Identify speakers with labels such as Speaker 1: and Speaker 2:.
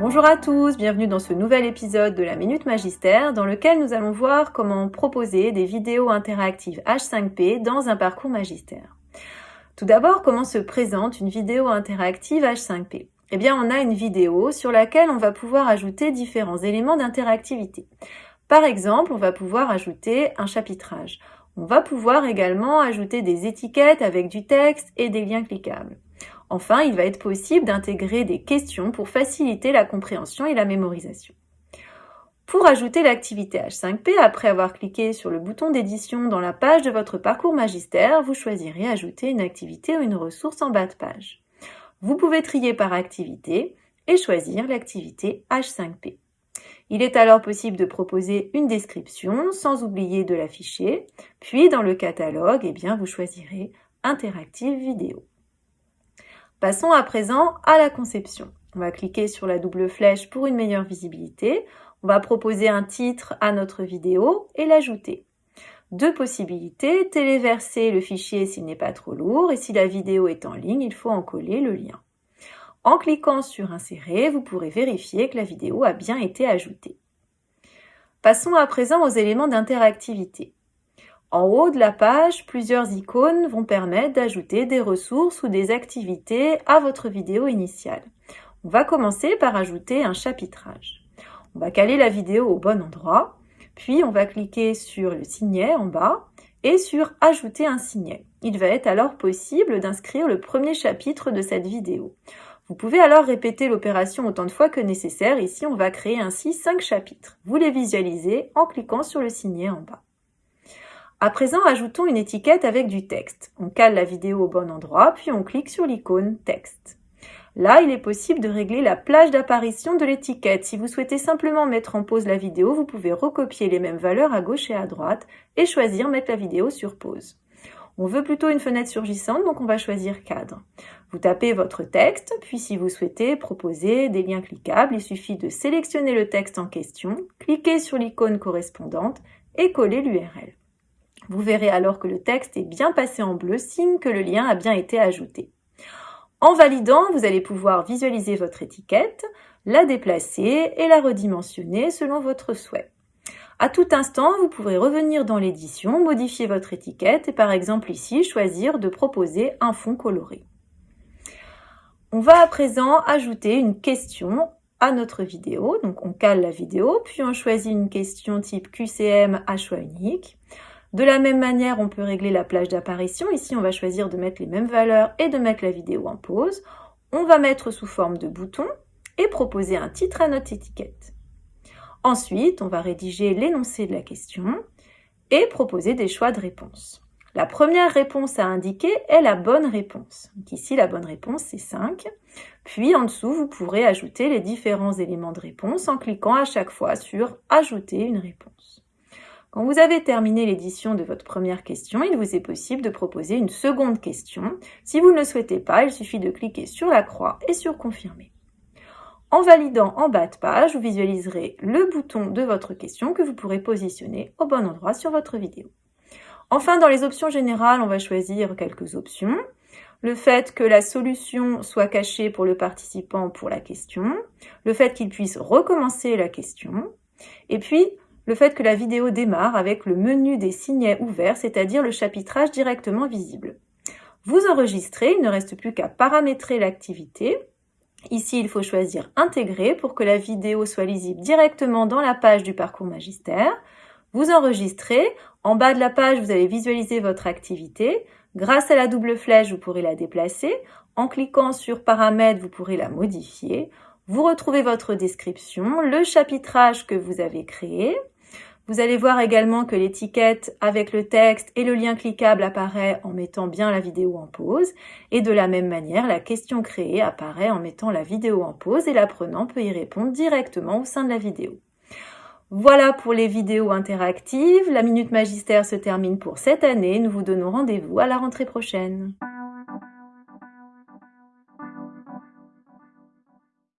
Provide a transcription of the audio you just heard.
Speaker 1: Bonjour à tous, bienvenue dans ce nouvel épisode de la Minute Magistère dans lequel nous allons voir comment proposer des vidéos interactives H5P dans un parcours magistère. Tout d'abord, comment se présente une vidéo interactive H5P Eh bien, on a une vidéo sur laquelle on va pouvoir ajouter différents éléments d'interactivité. Par exemple, on va pouvoir ajouter un chapitrage. On va pouvoir également ajouter des étiquettes avec du texte et des liens cliquables. Enfin, il va être possible d'intégrer des questions pour faciliter la compréhension et la mémorisation. Pour ajouter l'activité H5P, après avoir cliqué sur le bouton d'édition dans la page de votre parcours magistère, vous choisirez Ajouter une activité ou une ressource en bas de page. Vous pouvez trier par activité et choisir l'activité H5P. Il est alors possible de proposer une description sans oublier de l'afficher, puis dans le catalogue, eh bien, vous choisirez Interactive vidéo. Passons à présent à la conception. On va cliquer sur la double flèche pour une meilleure visibilité. On va proposer un titre à notre vidéo et l'ajouter. Deux possibilités, téléverser le fichier s'il n'est pas trop lourd et si la vidéo est en ligne, il faut en coller le lien. En cliquant sur Insérer, vous pourrez vérifier que la vidéo a bien été ajoutée. Passons à présent aux éléments d'interactivité. En haut de la page, plusieurs icônes vont permettre d'ajouter des ressources ou des activités à votre vidéo initiale. On va commencer par ajouter un chapitrage. On va caler la vidéo au bon endroit, puis on va cliquer sur le signet en bas et sur Ajouter un signet. Il va être alors possible d'inscrire le premier chapitre de cette vidéo. Vous pouvez alors répéter l'opération autant de fois que nécessaire. Ici, on va créer ainsi 5 chapitres. Vous les visualisez en cliquant sur le signet en bas. À présent, ajoutons une étiquette avec du texte. On cale la vidéo au bon endroit, puis on clique sur l'icône Texte. Là, il est possible de régler la plage d'apparition de l'étiquette. Si vous souhaitez simplement mettre en pause la vidéo, vous pouvez recopier les mêmes valeurs à gauche et à droite et choisir mettre la vidéo sur pause. On veut plutôt une fenêtre surgissante, donc on va choisir cadre. Vous tapez votre texte, puis si vous souhaitez proposer des liens cliquables, il suffit de sélectionner le texte en question, cliquer sur l'icône correspondante et coller l'URL. Vous verrez alors que le texte est bien passé en bleu, signe que le lien a bien été ajouté. En validant, vous allez pouvoir visualiser votre étiquette, la déplacer et la redimensionner selon votre souhait. À tout instant, vous pourrez revenir dans l'édition, modifier votre étiquette et par exemple ici, choisir de proposer un fond coloré. On va à présent ajouter une question à notre vidéo. Donc on cale la vidéo, puis on choisit une question type QCM à choix unique. De la même manière, on peut régler la plage d'apparition. Ici, on va choisir de mettre les mêmes valeurs et de mettre la vidéo en pause. On va mettre sous forme de bouton et proposer un titre à notre étiquette. Ensuite, on va rédiger l'énoncé de la question et proposer des choix de réponse. La première réponse à indiquer est la bonne réponse. ici, la bonne réponse, c'est 5. Puis en dessous, vous pourrez ajouter les différents éléments de réponse en cliquant à chaque fois sur « Ajouter une réponse ». Quand vous avez terminé l'édition de votre première question, il vous est possible de proposer une seconde question. Si vous ne le souhaitez pas, il suffit de cliquer sur la croix et sur Confirmer. En validant en bas de page, vous visualiserez le bouton de votre question que vous pourrez positionner au bon endroit sur votre vidéo. Enfin, dans les options générales, on va choisir quelques options. Le fait que la solution soit cachée pour le participant pour la question, le fait qu'il puisse recommencer la question, et puis le fait que la vidéo démarre avec le menu des signets ouverts, c'est-à-dire le chapitrage directement visible. Vous enregistrez, il ne reste plus qu'à paramétrer l'activité. Ici, il faut choisir Intégrer pour que la vidéo soit lisible directement dans la page du parcours magistère. Vous enregistrez. En bas de la page, vous allez visualiser votre activité. Grâce à la double flèche, vous pourrez la déplacer. En cliquant sur Paramètres, vous pourrez la modifier. Vous retrouvez votre description, le chapitrage que vous avez créé. Vous allez voir également que l'étiquette avec le texte et le lien cliquable apparaît en mettant bien la vidéo en pause. Et de la même manière, la question créée apparaît en mettant la vidéo en pause et l'apprenant peut y répondre directement au sein de la vidéo. Voilà pour les vidéos interactives. La Minute Magistère se termine pour cette année. Nous vous donnons rendez-vous à la rentrée prochaine.